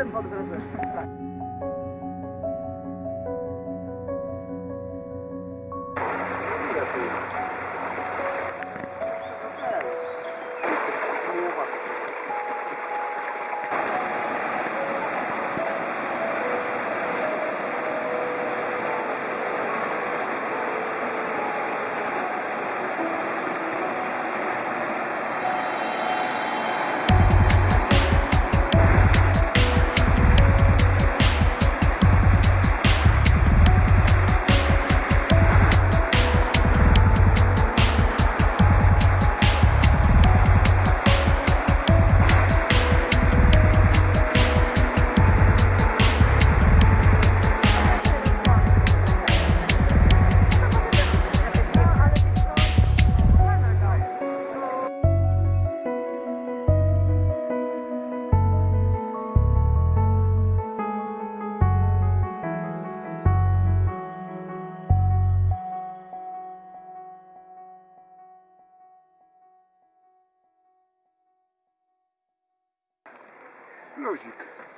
Jestem pod Плюсик.